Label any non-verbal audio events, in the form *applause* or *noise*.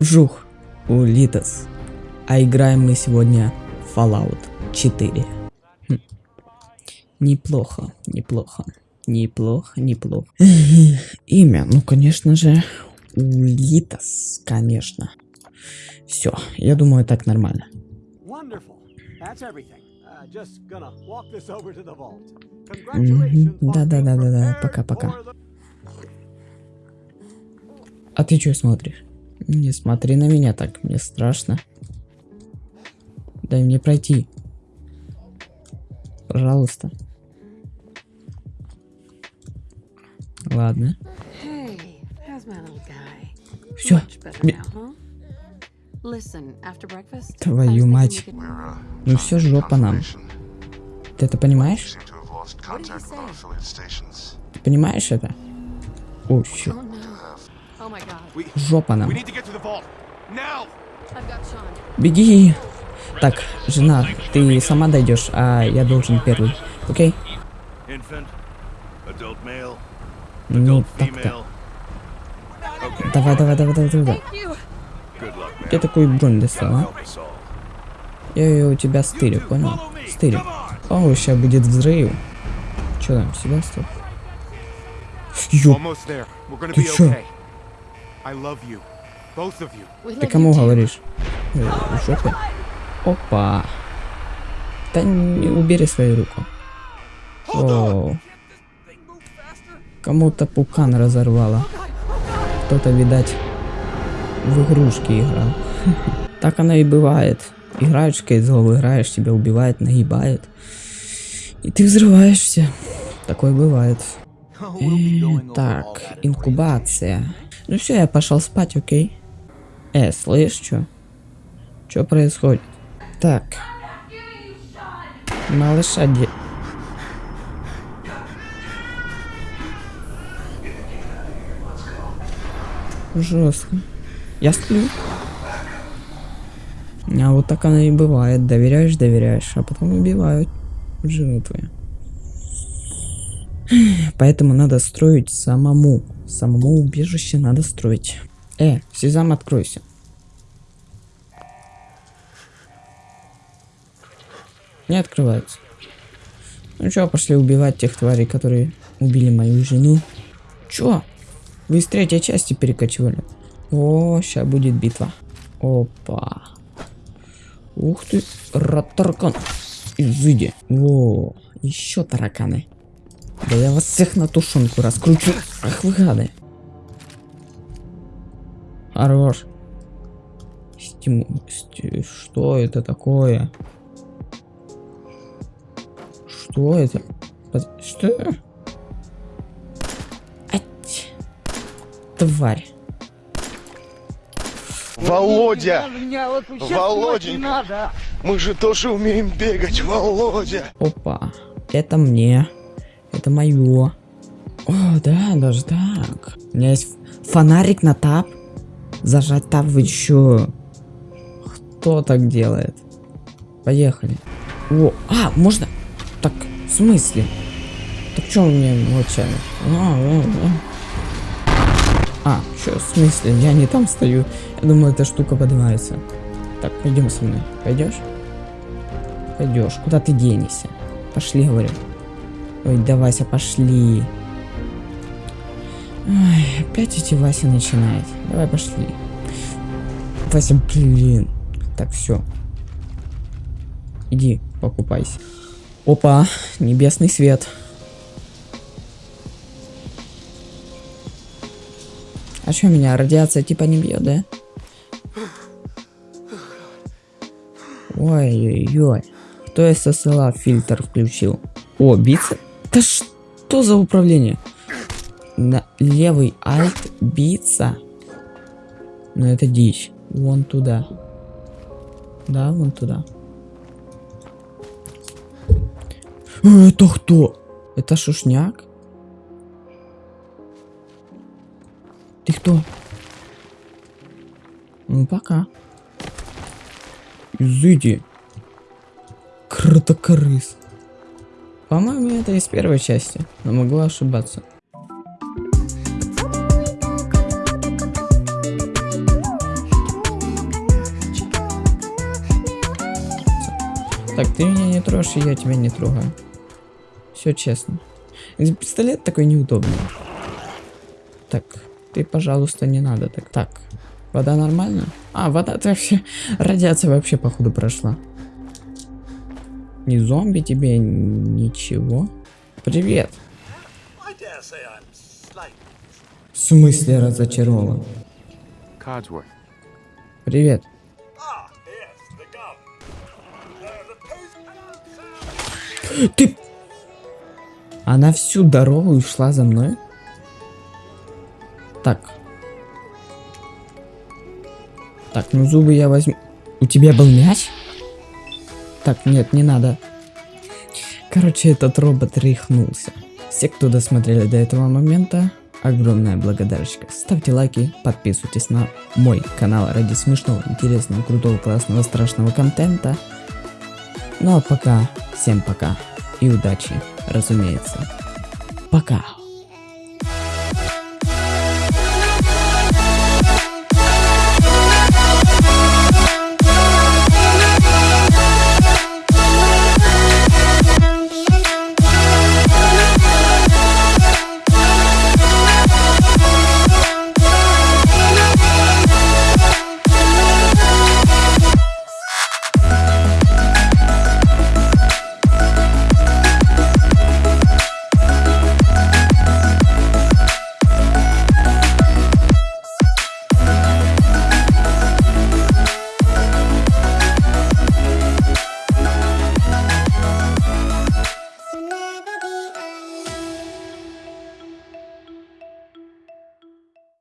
Жух, Улитас. А играем мы сегодня Fallout 4. Хм. Неплохо, неплохо. Неплохо, неплохо. *laughs* Имя, ну конечно же, Улитас, конечно. Все, я думаю, так нормально. Uh, Да-да-да-да-да, пока-пока. А ты что смотришь? Не смотри на меня так, мне страшно. Дай мне пройти. Пожалуйста. Ладно. Все. Твою мать. uh, Ну все, жопа нам. Ты это понимаешь? Ты понимаешь это? О. Oh. Жопа нам. Беги. Так, жена, ты сама дойдешь, а я должен первый. Окей? Ну, так-то. Давай, давай, давай, давай, давай. Где такую бронь достал, а? Я ее у тебя стырю, понял? Стырю. О, сейчас будет взрыв. Че там, Себастьян? Ёп, Ты чё? Ты love кому говоришь? Ой, в жопе. Опа. Да не убери свою руку. О. Кому-то пукан разорвало. Кто-то, видать, в игрушки играл. *laughs* Так оно и бывает. Играешь в кейзол, играешь, тебя убивает, нагибает. И ты взрываешься. Такое бывает. Так, инкубация. Ну все, я пошел спать, окей? Э, слышь, что? Что происходит? Так. Малыша где? Жестко. Я сплю. А вот так оно и бывает. Доверяешь, доверяешь, а потом убивают жену твою. Поэтому надо строить самому. Самому убежище надо строить. Э, Сезам, откройся. Не открывается. Ну чё, пошли убивать тех тварей, которые убили мою жену. Чё? Вы из третьей части перекочевали. О, сейчас будет битва. Опа. Ух ты, ратаркан. Изыди. Во, еще тараканы. Да я вас всех на тушенку раскручу. Ах вы гады. Хорош. Стиму... сти- Что это такое? Что это? Под- Что? Ать. Тварь. Володя! Володенька! Мы же тоже умеем бегать, Володя! Опа. Это мне. Это мое. О, да, даже так. У меня есть фонарик на тап. Зажать тап вы чё? Кто так делает? Поехали. О, а, можно? Так, в смысле? Так чё у меня молчали? А, а, а. А, чё, в смысле? Я не там стою. Я думаю, эта штука поднимается. Так, пойдем со мной. Пойдешь? Пойдешь. Куда ты денешься? Пошли, говорю. Ой, да, Вася, пошли. Ой, опять эти Вася начинает. Давай, пошли. Вася, блин. Так, все. Иди, покупайся. Опа, небесный свет. А что меня радиация типа не бьет, да? Ой-ой-ой. Кто SSLA фильтр включил? О, биться? Да что за управление? На левый альт биться? Ну это дичь. Вон туда. Да, вон туда. Это кто? Это шушняк? Ты кто? Ну пока. Изыди. Кротокорыс. По-моему, это из первой части, но могу ошибаться. Так, ты меня не трожь, и я тебя не трогаю. Все честно. Пистолет такой неудобный. Так, ты, пожалуйста, не надо. Так, так. Вода нормальная? А, вода, так все. Радиация вообще, походу, прошла. Не зомби тебе, ничего. Привет. В смысле разочарован? Привет. Ты... Она всю дорогу шла за мной? Так. Так, ну зубы я возьму. У тебя был мяч? Так, нет, не надо. Короче, этот робот рехнулся. Все, кто досмотрели до этого момента, огромная благодарочка. Ставьте лайки, подписывайтесь на мой канал ради смешного, интересного, крутого, классного, страшного контента. Ну а пока, всем пока и удачи, разумеется. Пока.